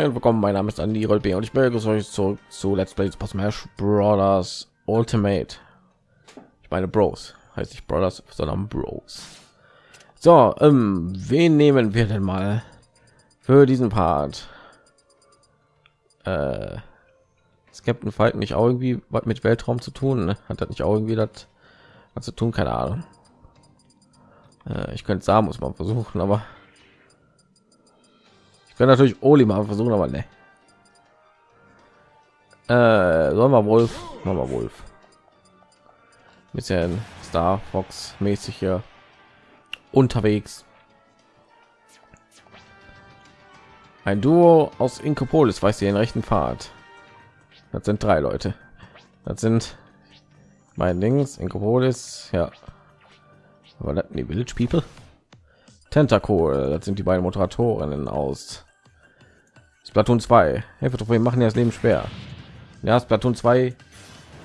Moin und willkommen, mein Name ist Andy Rolbe und ich begrüße euch zurück zu Let's Play Super Smash Bros. Ultimate. Ich meine Bros, heißt nicht Brothers, sondern Bros. So, ähm, wen nehmen wir denn mal für diesen Part? Äh, Captain Falcon nicht auch irgendwie was mit Weltraum zu tun? Ne? Hat das nicht auch irgendwie das zu tun? Keine Ahnung. Äh, ich könnte sagen, muss man versuchen, aber kann natürlich Oli mal versuchen, aber ne. Äh, sollen wir Wolf? Machen wir Wolf. Bisschen Star Fox mäßig hier unterwegs. Ein Duo aus Inkopolis weiß den rechten Pfad. Das sind drei Leute. Das sind mein Dings Inkopolis, ja. Aber das die Village People. Tentacle, das sind die beiden Moderatorinnen aus Splatoon 2. Hilfe, wir machen ja das Leben schwer. Ja, Splatoon 2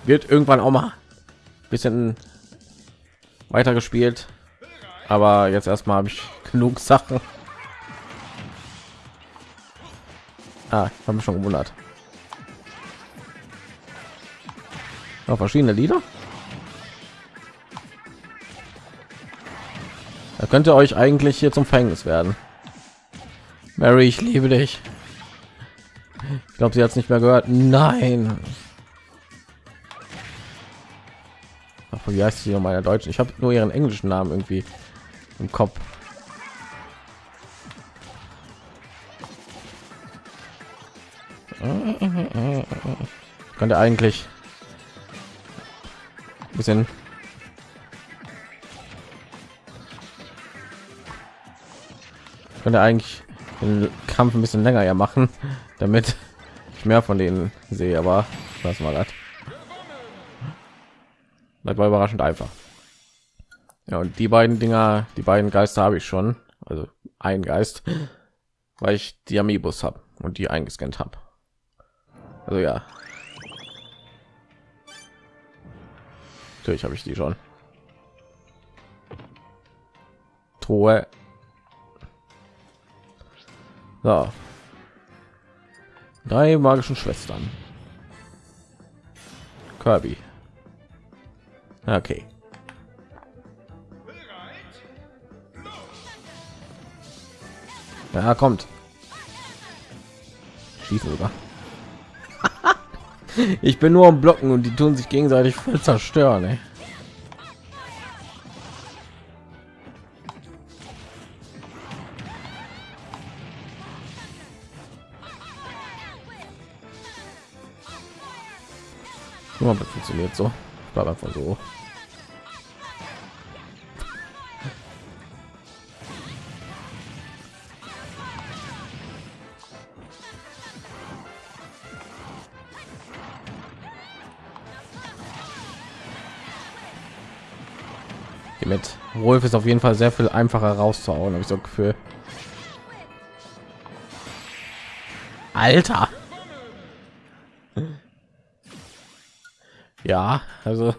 wird irgendwann auch mal bisschen weiter gespielt. Aber jetzt erstmal habe ich genug Sachen. Ah, habe mich schon gewundert. Noch verschiedene Lieder. Da könnte euch eigentlich hier zum Fängnis werden. Mary, ich liebe dich. Ich glaube, sie hat es nicht mehr gehört. Nein. Ach, wie heißt sie meiner deutschen? Ich habe nur ihren englischen Namen irgendwie im Kopf. Könnte eigentlich ein bisschen könnte eigentlich den Kampf ein bisschen länger ja machen, damit mehr von denen sehe, aber was war das? Das war überraschend einfach. Ja, und die beiden Dinger, die beiden Geister habe ich schon, also ein Geist, weil ich die Amiibus habe und die eingescannt habe. Also ja. Natürlich habe ich die schon. Truhe so. Drei magischen Schwestern. Kirby. Okay. Ja, kommt. Schießen sogar. ich bin nur am Blocken und die tun sich gegenseitig voll zerstören. Ey. Nur das funktioniert so. Bleib einfach so. mit Wolf ist auf jeden Fall sehr viel einfacher rauszuhauen, habe ich so Gefühl. Alter. Ja, also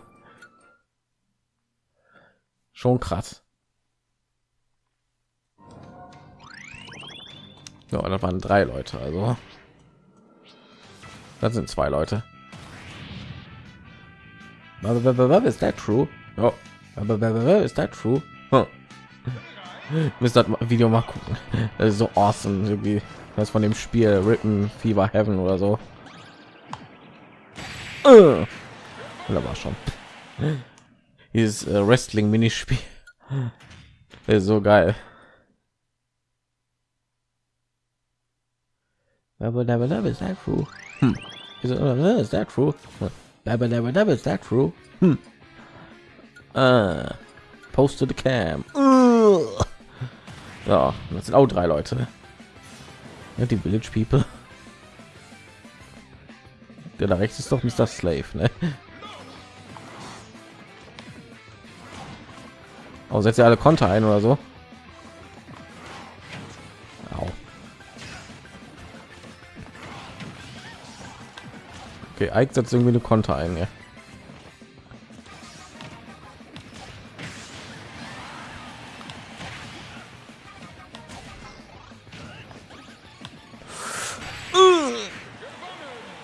schon krass. Ja, da waren drei Leute, also das sind zwei Leute. Ist that true? Oh. Ist that true? Huh. Müsst das Video mal gucken. Das ist so awesome, irgendwie das von dem Spiel Rippen Fever Heaven oder so. Uh. Oder war schon dieses äh, Wrestling Minispiel so geil. Never, never, never, is that true? Hm. Is, it, uh? Hm. Uh, post the cam. Uh. Das sind auch drei Leute. Ja, die Village People. Der da rechts ist doch Mr. Slave, ne? Oh, setzt ihr alle Konter ein oder so? Au. Okay, Ike setzt irgendwie eine Konter ein, ja.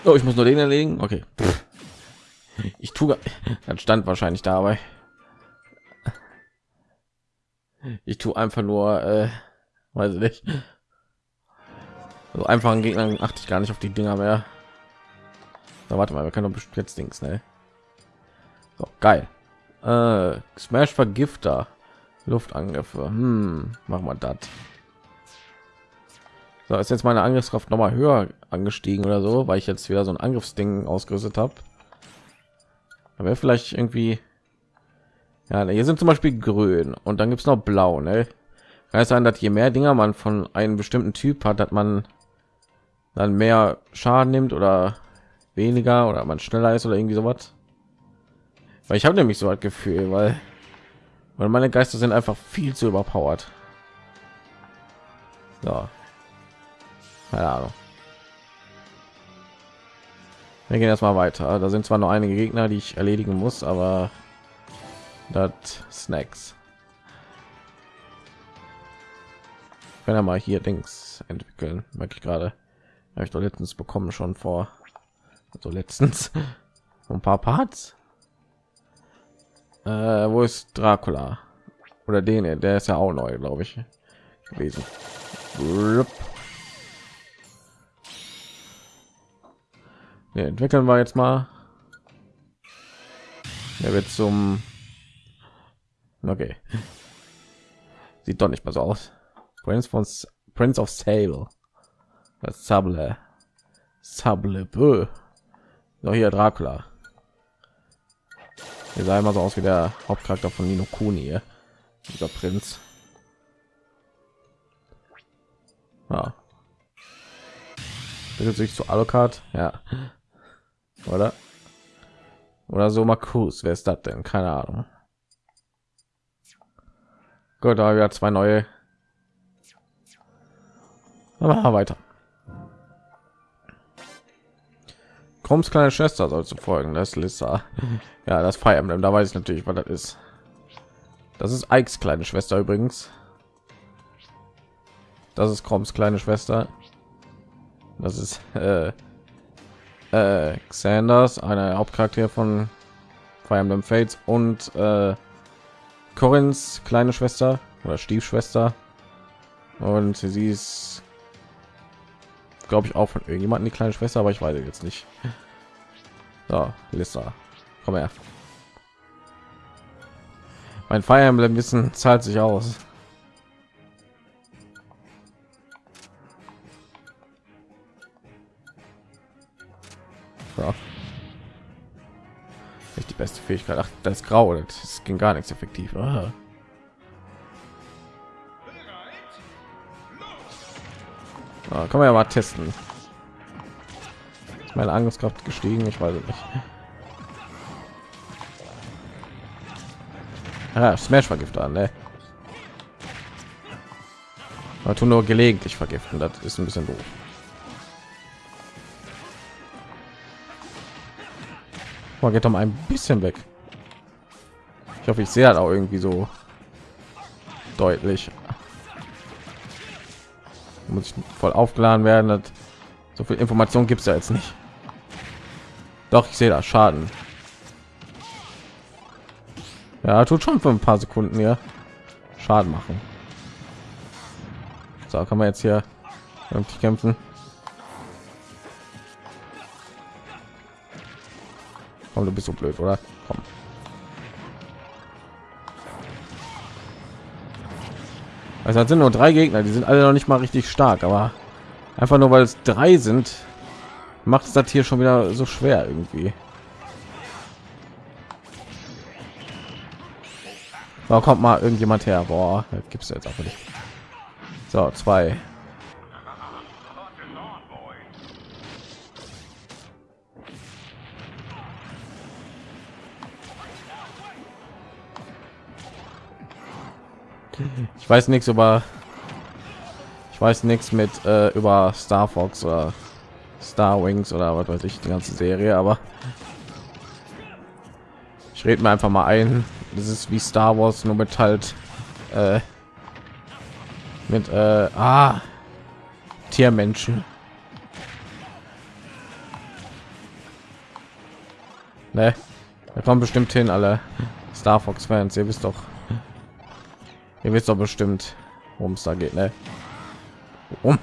Oh, ich muss nur den erlegen. Okay. Ich tue, dann stand wahrscheinlich dabei. Ich tue einfach nur, äh, weiß ich nicht. So einfachen Gegnern achte ich gar nicht auf die Dinger mehr. So, warte mal, wir können doch jetzt Dings, ne? So, geil. Äh, Smash Vergifter. Luftangriffe. Hm, machen wir das. So, ist jetzt meine Angriffskraft noch mal höher angestiegen oder so, weil ich jetzt wieder so ein Angriffsding ausgerüstet habe. Aber vielleicht irgendwie ja, hier sind zum Beispiel grün und dann gibt es noch blau. Ne? Es sein, dass je mehr Dinger man von einem bestimmten Typ hat, dass man dann mehr Schaden nimmt oder weniger oder man schneller ist oder irgendwie sowas. Weil ich habe nämlich so ein Gefühl, weil weil meine Geister sind einfach viel zu überpowered. Ja. Keine Ahnung. Wir gehen erstmal weiter. Da sind zwar noch einige Gegner, die ich erledigen muss, aber das Snacks. Wenn er mal hier Dings entwickeln, merke ich gerade. Habe ich doch letztens bekommen schon vor so letztens ein paar Parts. Äh, wo ist Dracula? Oder den, der ist ja auch neu, glaube ich, gewesen. Ja, entwickeln wir jetzt mal. Er wird zum Okay. Sieht doch nicht mal so aus. Prince von Prince of Sable. Das Sable. Sable. Bö. So hier Dracula. Er sah immer so aus wie der Hauptcharakter von Nino Kuni. Dieser Prinz. Ja. Bildet sich zu Alucard. Ja. Oder? Oder so Markus. Wer ist das denn? Keine Ahnung. Gut, da wir zwei neue. Aber weiter. Kroms kleine Schwester soll zu folgen. Das ist Lissa. Ja, das Fire Emblem. Da weiß ich natürlich, was das ist. Das ist Ikes kleine Schwester übrigens. Das ist Kroms kleine Schwester. Das ist äh, äh, Xanders, eine Hauptcharakter von Fire Emblem Fates und äh, Corins kleine Schwester oder Stiefschwester und sie ist glaube ich auch von irgendjemanden die kleine Schwester, aber ich weiß jetzt nicht. So, Lissa, komm her. Mein Fire Emblem Wissen zahlt sich aus. So die beste Fähigkeit. Ach, das ist grau, das ging gar nichts effektiv. Ah. Ah, kann man ja mal testen. Ist meine Angriffskraft gestiegen? Ich weiß nicht. Ah, Smash vergifter, ne? Man tun nur gelegentlich vergiften, das ist ein bisschen doof. Man geht doch mal ein bisschen weg. Ich hoffe, ich sehe halt auch irgendwie so deutlich. Muss ich voll aufgeladen werden. Das so viel Information gibt es ja jetzt nicht. Doch, ich sehe da Schaden. Ja, tut schon für ein paar Sekunden hier Schaden machen. So, kann man jetzt hier kämpfen. Komm, du bist so blöd, oder? Komm. Also das sind nur drei Gegner, die sind alle noch nicht mal richtig stark, aber einfach nur weil es drei sind, macht es das hier schon wieder so schwer irgendwie. Da kommt mal irgendjemand her. Boah, gibt es jetzt auch nicht. So, zwei. Ich weiß nichts über ich weiß nichts mit äh, über Star Fox oder Star Wings oder was weiß ich die ganze Serie, aber ich rede mir einfach mal ein. Das ist wie Star Wars nur mit halt äh, mit äh, ah, Tiermenschen. Ne, da kommen bestimmt hin alle Star Fox Fans. Ihr wisst doch, ihr wisst doch bestimmt, worum es da geht, ne? Um.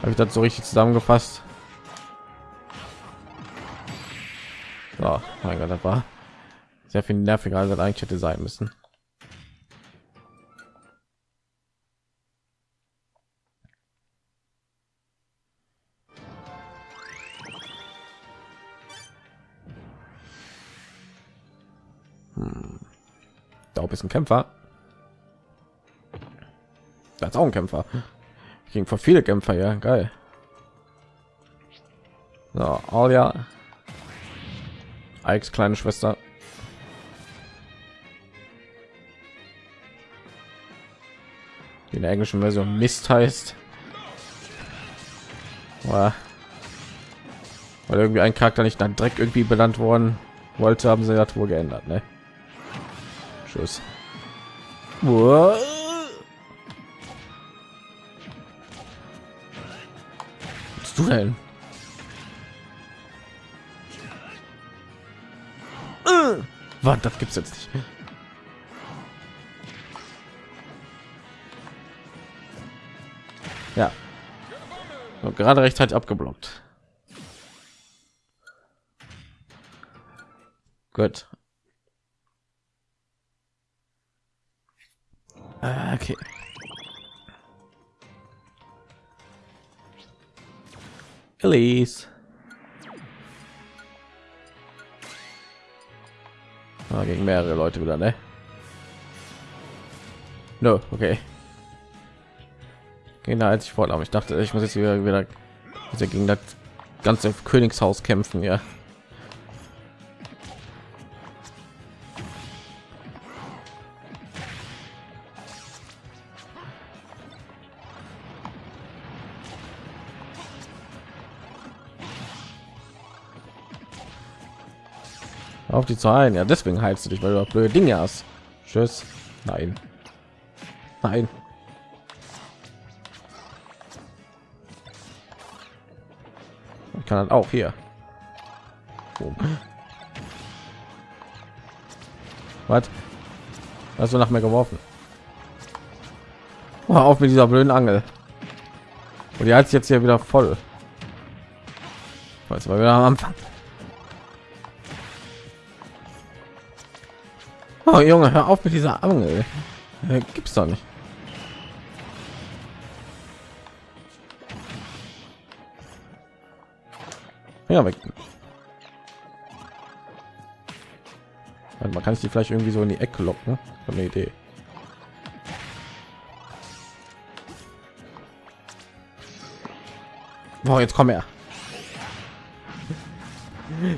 Habe ich das so richtig zusammengefasst? So, mein Gott, das war sehr viel nerviger, als das eigentlich hätte sein müssen. Da ist ein Kämpfer. Das ist auch ein Kämpfer. Gegen vor viele Kämpfer, ja, geil. So, Alia. Ikes kleine Schwester. Die in der englischen Version Mist heißt. Weil irgendwie ein Charakter nicht dann Dreck irgendwie benannt worden wollte, haben sie das wohl geändert, ne? Tschüss. Was du denn? Was, das gibt's jetzt nicht. Ja. Und gerade rechtzeitig abgeblockt. Gut. Ah, okay. Elise. Ah, gegen mehrere Leute wieder, ne? No, okay. Genau, als ich vorhabe. Ich dachte, ich muss jetzt wieder, wieder gegen das ganze Königshaus kämpfen, ja. Auf die Zahlen. Ja, deswegen heilst du dich, weil du blöde Dinge hast. Tschüss. Nein. Nein. Ich kann dann auch hier. Boom. Was? Hast du nach mir geworfen? Oh, auf mit dieser blöden Angel. Und die hat jetzt hier wieder voll. Weiß, weil wir am Anfang. Oh Junge, hör auf mit dieser Angel. Äh, gibt's doch nicht. Ja, weg. Man kann sie vielleicht irgendwie so in die Ecke locken. Eine Idee. Boah, jetzt komm her.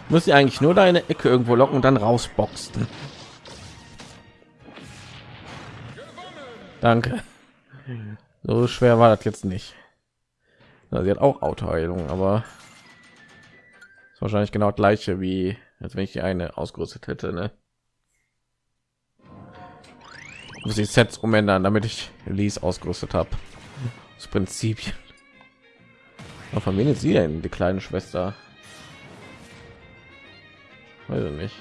Muss ich eigentlich nur deine Ecke irgendwo locken und dann rausboxen. Danke. So schwer war das jetzt nicht. Ja, sie hat auch Autoheilung, aber ist wahrscheinlich genau das gleiche wie als wenn ich die eine ausgerüstet hätte. Ne? Muss ich Sets umändern, damit ich Lies ausgerüstet habe. Das Prinzip. Von wem ist sie denn, die kleine Schwester? Weiß ich nicht.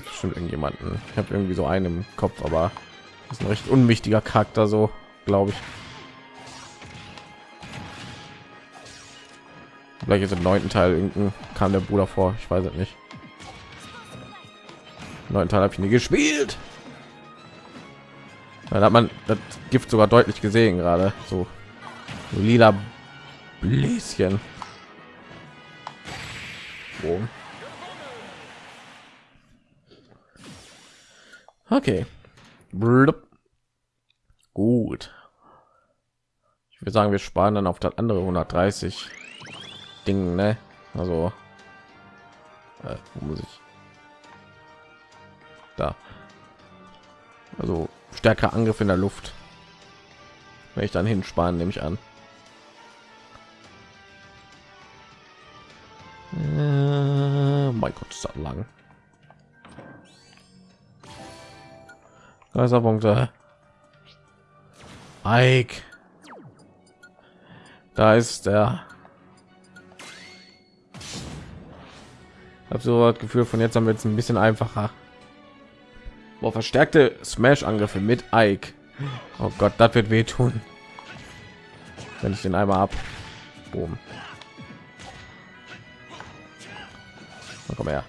Hat bestimmt irgendjemanden. Ich habe irgendwie so einen im Kopf, aber ist ein recht unwichtiger Charakter, so glaube ich. Vielleicht ist im neunten Teil irgendein kam der Bruder vor. Ich weiß es nicht. neunten Teil habe ich nie gespielt. Dann hat man das Gift sogar deutlich gesehen gerade. So, so lila Bläschen. Boom. Okay. Blub. Gut. Ich würde sagen, wir sparen dann auf das andere 130 Ding, ne? Also äh, wo muss ich da? Also stärker Angriff in der Luft. Wenn ich dann hinsparen, nehme ich an. Äh, mein Gott, ist das lang. Geisterpunkte. Ike. Da ist der habe so das Gefühl, von jetzt haben wir jetzt ein bisschen einfacher. Boah, verstärkte Smash-Angriffe mit Ike. Oh Gott, das wird wehtun. Wenn ich den einmal ab. Boom. komm her.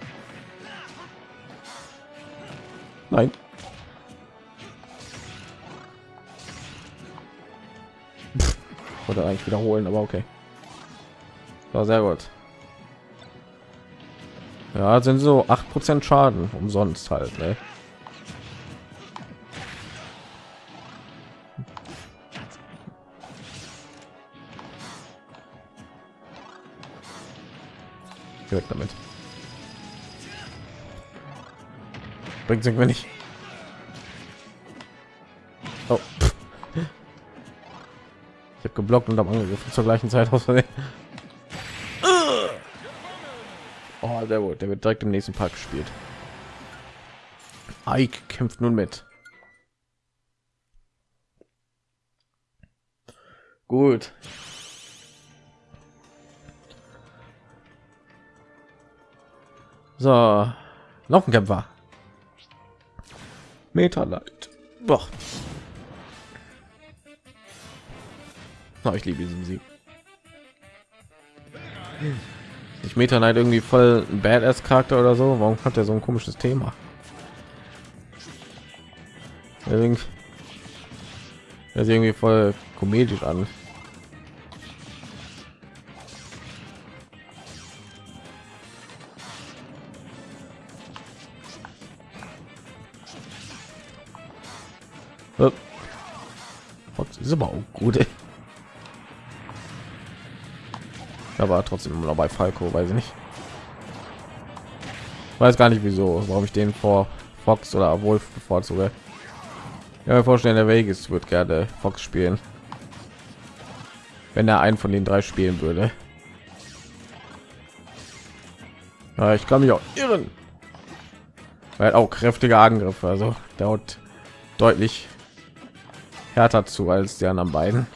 Nein. Oder eigentlich wiederholen, aber okay. War sehr gut. Ja, sind so 8% Schaden umsonst halt, ne? Damit. Bringt irgendwie nicht. Geblockt und am angegriffen zur gleichen Zeit aus Versehen. Oh, gut. Der wird direkt im nächsten Park gespielt. Ike kämpft nun mit. Gut. So, noch ein Kämpfer. Meta Light. Boah. Oh, ich liebe diesen Sieg. Ich Meta Knight irgendwie voll ein Badass Charakter oder so. Warum hat er so ein komisches Thema? Er sieht irgendwie voll komedisch an. Fox ist aber auch gut. Ey. Aber trotzdem immer noch bei Falco, weiß ich nicht. Weiß gar nicht wieso, warum ich den vor Fox oder Wolf bevorzuge. Ja, vorstellen, der Vegas wird gerne Fox spielen. Wenn er einen von den drei spielen würde. Ja, ich kann mich auch irren. Hat auch kräftige Angriffe, also dauert deutlich härter zu als die anderen beiden.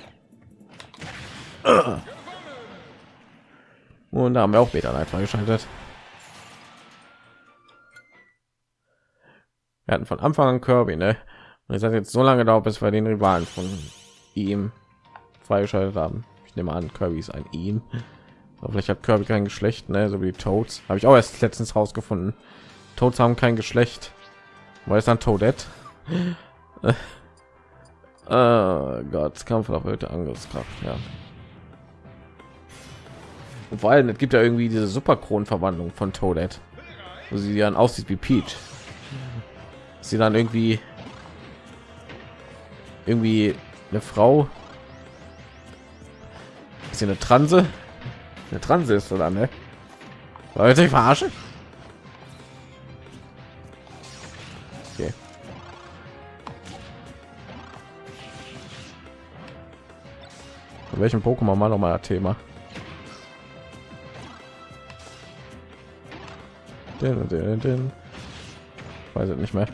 Und da haben wir auch Beta einfach geschaltet. Wir hatten von Anfang an Kirby, ne? Und es hat jetzt so lange dauert, bis wir den Rivalen von ihm freigeschaltet haben. Ich nehme an, Kirby ist ein ihm. Aber vielleicht hat Kirby kein Geschlecht, ne? So wie die Toads. Habe ich auch erst letztens rausgefunden. Toads haben kein Geschlecht. Weil es dann Toadette. Oh Gott, Kampf auf Angriffskraft, ja. Und vor allem, es gibt ja irgendwie diese Superkronenverwandlung von Toadette, wo sie dann aussieht wie Peach. Sie dann irgendwie irgendwie eine Frau ist sie eine Transe? Eine Transe ist dann, ne? Leute, ich verarsche? Okay. Von welchem Pokémon mal noch mal Thema? Den, den, den. Weiß ich nicht mehr.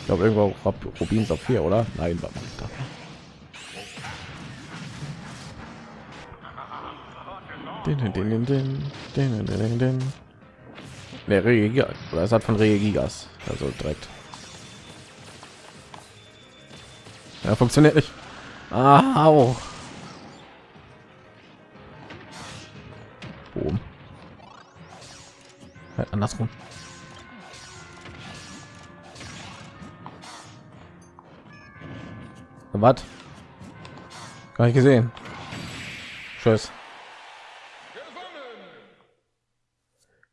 Ich glaube irgendwo Rubin Saphir, oder? Nein, war da. Den, den, den, den, den, den, den. Nee, Regigas. Oder es hat von Regigas. Also direkt. Ja, funktioniert nicht. Ah, au. Boom. Halt andersrum. Was? Gar nicht gesehen. Tschüss.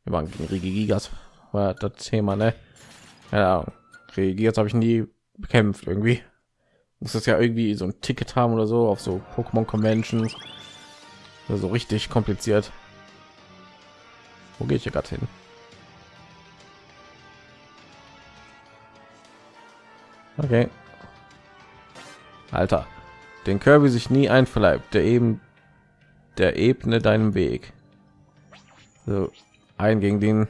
Wir waren gegen Regigas. War das Thema, ne? Ja, Regigas habe ich nie bekämpft irgendwie. Muss das ja irgendwie so ein Ticket haben oder so auf so Pokémon Conventions. So richtig kompliziert. Wo gehe ich hier gerade hin? Okay. Alter, den Kirby sich nie einverleibt, der eben der ebne deinem Weg. So ein gegen den,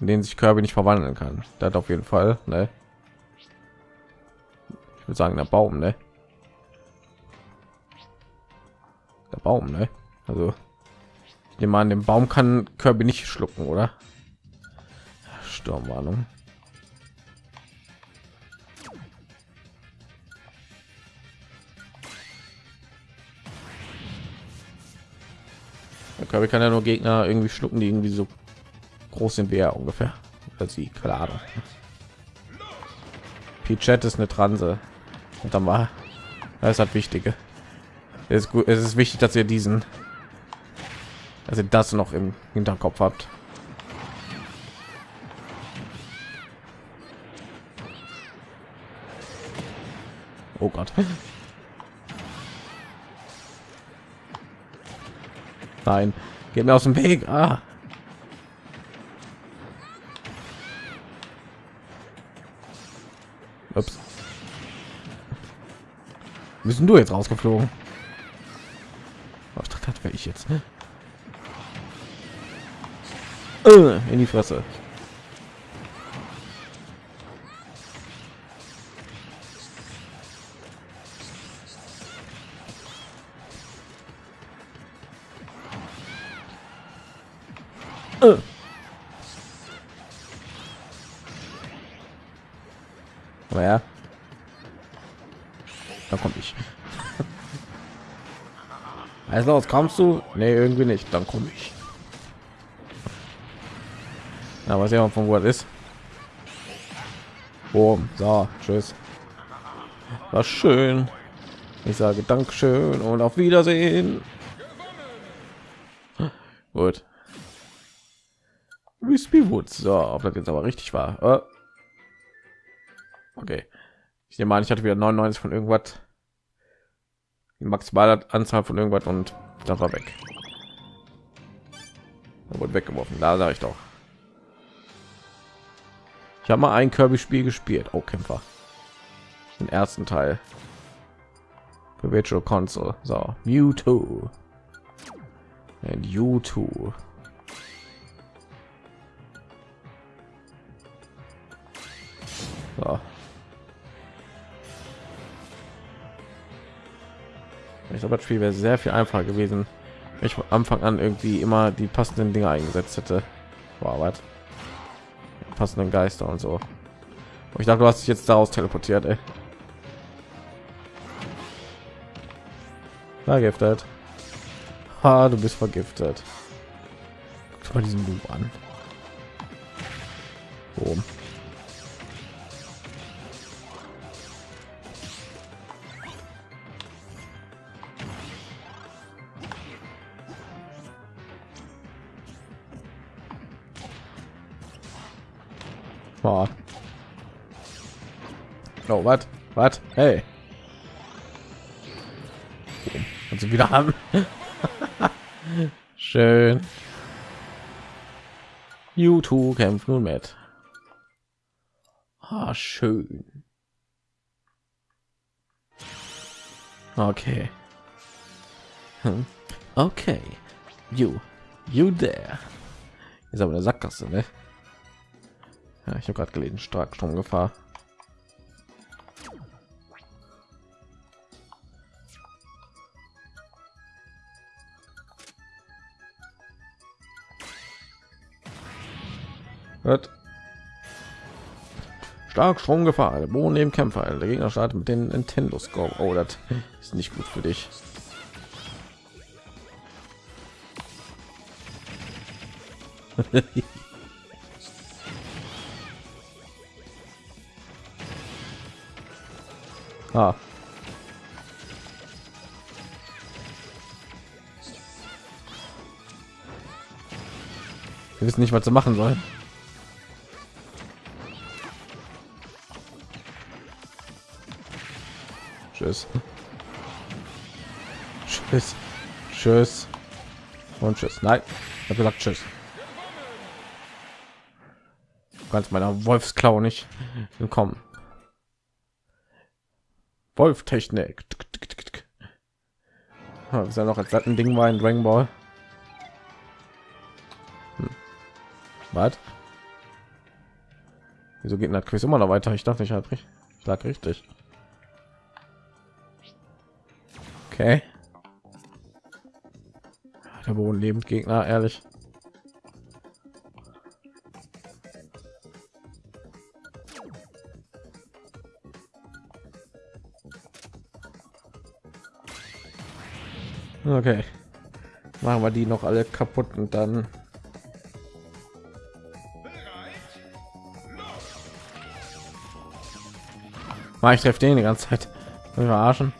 in den sich Kirby nicht verwandeln kann. Das auf jeden Fall. Ne? Ich würde sagen, der Baum, ne? Der Baum, ne? Also ich nehme an, den Baum kann Kirby nicht schlucken, oder? Sturmwarnung. Der Kirby kann ja nur Gegner irgendwie schlucken, die irgendwie so groß sind wie er ungefähr. Oder sie, keine Ahnung. Ist eine Transe. Und dann war das hat wichtige. Es ist gut, es ist wichtig, dass ihr diesen also das noch im Hinterkopf habt. Oh Gott. Nein, geht mir aus dem Weg. Ah. Müssen du jetzt rausgeflogen? Ich dachte, wäre ich jetzt. Äh, in die Fresse. Äh. Ja. Komme ich. Also los, kommst du? Nee, irgendwie nicht. Dann komme ich. Ja, weiß ja von wo es ist. Oh, so, tschüss. War schön. Ich sage Dankeschön und auf Wiedersehen. Gut. Wispy Woods. So, ob das jetzt aber richtig war. Äh. Okay. Ich nehme an, ich hatte wieder 99 von irgendwas. Die maximale Anzahl von irgendwas und das war weg. Da wurde weggeworfen. Da sage ich doch. Ich habe mal ein Kirby-Spiel gespielt. Oh, Kämpfer. Den ersten Teil. Für Virtual Console. So, Mewtwo. Und U2. So. Ich glaube, das Spiel wäre sehr viel einfacher gewesen, wenn ich von Anfang an irgendwie immer die passenden Dinge eingesetzt hätte. Wow, was? passenden Geister und so. Und ich dachte, du hast dich jetzt daraus teleportiert, ey. Vergiftet. Ha, du bist vergiftet. Guck mal diesen Loop an. Boom. Oh, was? Was? Hey. Sie wieder haben. Schön. YouTube kämpft nun mit. Ah, schön. Okay. Hm. Okay. You. You there. Ist aber eine Sackgasse, ne? Ja, ich habe gerade gelesen, Starkstromgefahr. Hört. Starkstromgefahr, der Boden neben Kämpfer. Der Gegner startet mit den Nintendo Scope. Oh, das ist nicht gut für dich. Ah. Wir wissen nicht, was sie machen sollen. Tschüss. Tschüss. Tschüss. Und tschüss. Nein, ich habe gesagt tschüss. Kannst meiner Wolfsklau nicht willkommen. Wolf Technik. ist ja noch als ein Ding war in Dragon Ball. Hm. Was? Wieso geht das Quiz immer noch weiter? Ich dachte, ich habe ich lag richtig. Okay. Der Boden lebend Gegner, ehrlich. Okay. Machen wir die noch alle kaputt und dann Mal ich treffe den die ganze Zeit. Wir verarschen.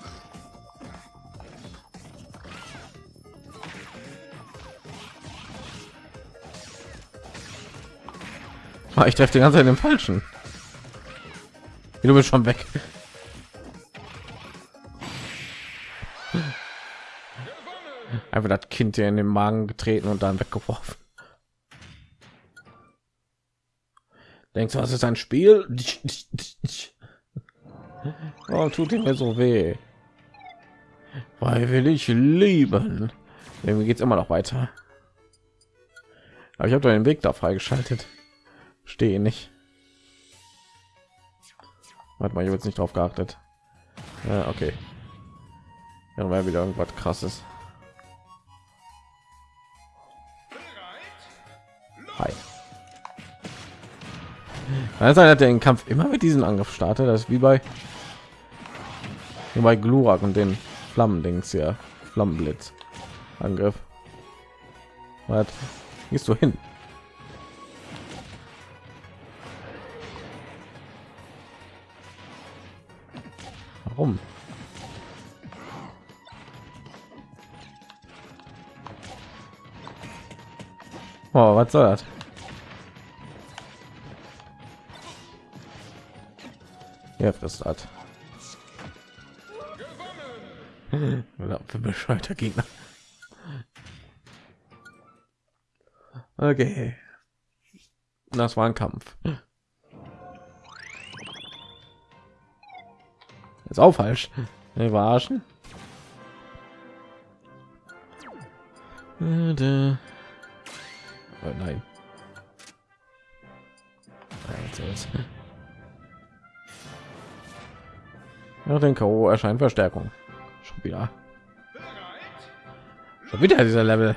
Ich treffe die ganze Zeit den falschen. Du bist schon weg. Einfach das Kind hier in den Magen getreten und dann weggeworfen. Denkst du, was ist ein Spiel? Oh, tut ihm mir so weh. Weil will ich lieben. Irgendwie geht es immer noch weiter. Aber ich habe den Weg da freigeschaltet. Stehe nicht. Warte mal, ich jetzt nicht drauf geachtet. Ja, okay. Dann wäre wieder irgendwas krasses. Hi. Also hat er den Kampf immer mit diesem Angriff startet. Das ist wie bei wie bei Glurak und den Flammendings hier, Flammenblitz Angriff. Was gehst du hin? Warum? Oh, was soll das? Ja, frisst hat. für bescheuerter Gegner. Okay. Das war ein Kampf. Ist auch falsch. Wir verarschen. Oh nein. Ja, den K.O. erscheint Verstärkung. Schon wieder. Schon wieder dieser Level.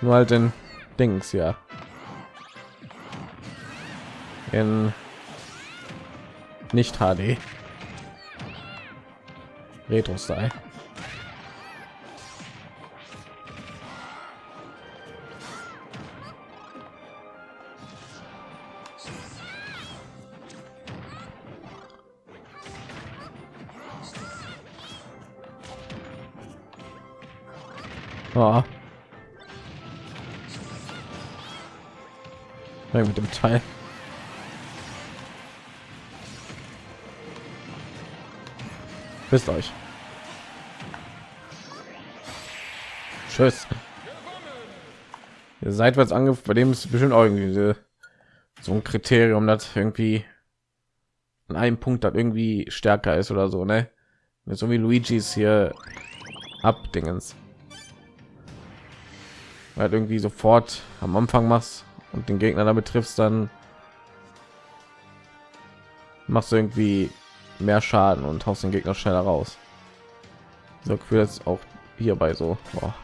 Nur halt in Dings, ja. In nicht HD. Retro-Style. Oh. mit dem Teil. Wisst euch. Tschüss. Ihr seitwärts angriff, bei dem ist bestimmt irgendwie so ein Kriterium, das irgendwie an einem Punkt das irgendwie stärker ist oder so, ne? So wie Luigi's hier abdingens halt irgendwie sofort am Anfang machst und den Gegner damit triffst, dann machst du irgendwie mehr Schaden und haust den Gegner schneller raus. So Gefühl jetzt auch hierbei so. Boah.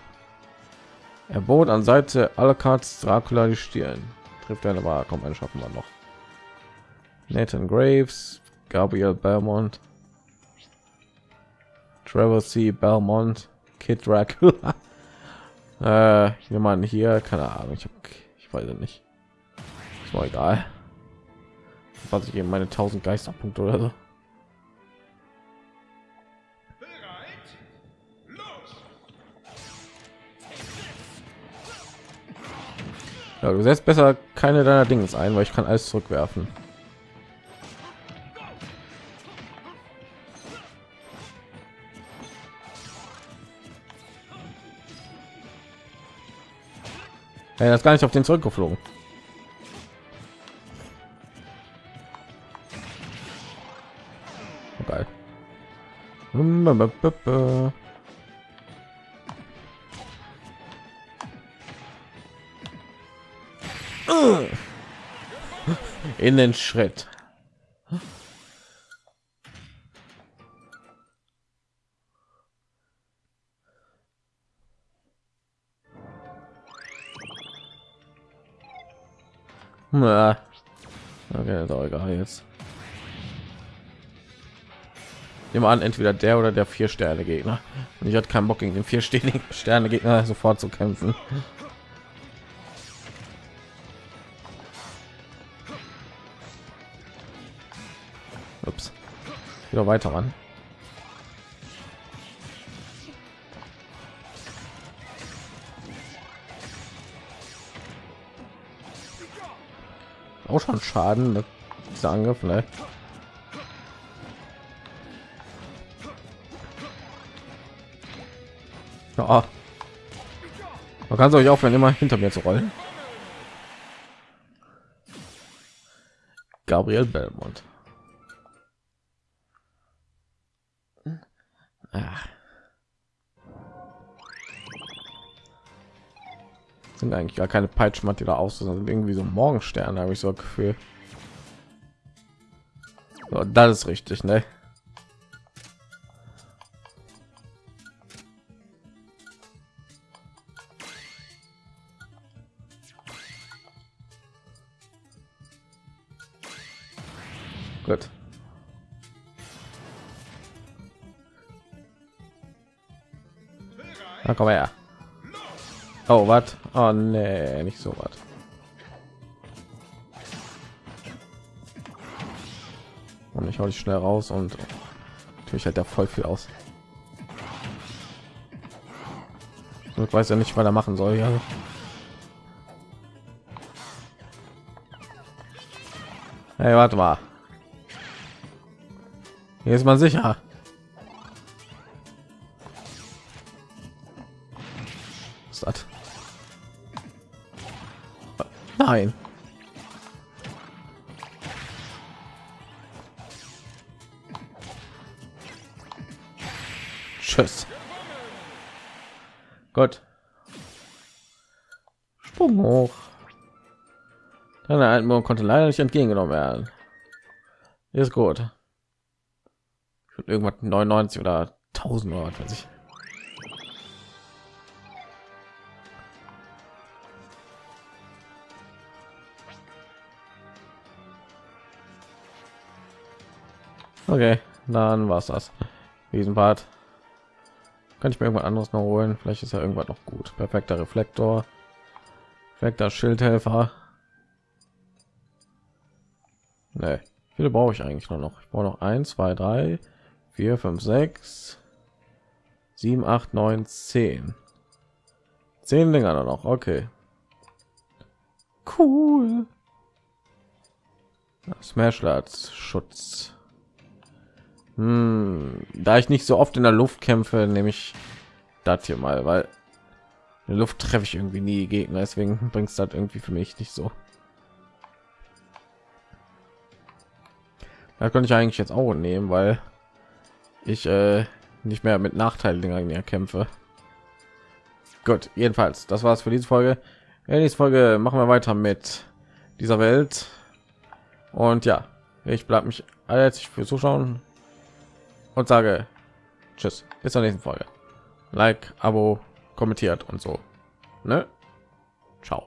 Er bot an Seite Alucards Dracula die Stirn. Trifft eine Wahl, kommt ein schaffen wir noch. Nathan Graves, Gabriel Belmont, Trevor C. Belmont, Kid Dracula. Äh, jemand hier, keine Ahnung, ich, hab, ich weiß nicht. Ist mal egal. Was ich eben meine 1000 Geisterpunkte oder so. Ja, du setzt besser keine deiner Dinge ein, weil ich kann alles zurückwerfen. Er das gar nicht auf den zurückgeflogen. Geil. in den Schritt. Na, okay, doch egal jetzt. Nehmen an, entweder der oder der vier Sterne Gegner. Und ich hatte keinen Bock gegen den vier Sterne Gegner sofort zu kämpfen. Wieder weiter, Mann. Auch schon Schaden, ne? dieser Angriff, ne? Ja. Man kann es euch aufhören, immer hinter mir zu rollen. Gabriel Belmont. Ach. Sind eigentlich gar keine Peitschmatt, die da aus sind irgendwie so Morgensterne, habe ich so Gefühl. So, das ist richtig, ne? Was? Oh nee, nicht so was. Und ich hau dich schnell raus und natürlich halt der voll viel aus. Ich weiß ja nicht, was er machen soll. Ja. Hey, warte mal. Hier ist man sicher. Was ist das? Nein. Tschüss. Gott. Sprung hoch. Deine Altmorgen konnte leider nicht entgegengenommen werden. Ist gut. Irgendwas 99 oder 1000 oder was weiß ich. Okay, dann war's das. Diesen Part kann ich mir irgendwas anderes noch holen. Vielleicht ist ja irgendwas noch gut. Perfekter Reflektor, perfekter Schildhelfer. Nee, viele brauche ich eigentlich nur noch. Ich brauche noch 1, 2, 3, 4, 5, 6, 7, 8, 9, 10. 10 Dinger noch. Okay. Cool. Smashlards Schutz. Hm, da ich nicht so oft in der Luft kämpfe, nehme ich das hier mal, weil in der Luft treffe ich irgendwie nie Gegner, deswegen bringt es das irgendwie für mich nicht so. Da könnte ich eigentlich jetzt auch nehmen, weil ich äh, nicht mehr mit Nachteilen mehr kämpfe. Gut, jedenfalls, das war's für diese Folge. In dieser Folge machen wir weiter mit dieser Welt. Und ja, ich bleibe mich herzlich für Zuschauen und sage Tschüss, bis zur nächsten Folge. Like, Abo, kommentiert und so. Ne? Ciao.